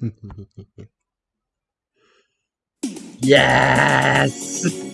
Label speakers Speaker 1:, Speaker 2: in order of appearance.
Speaker 1: yes!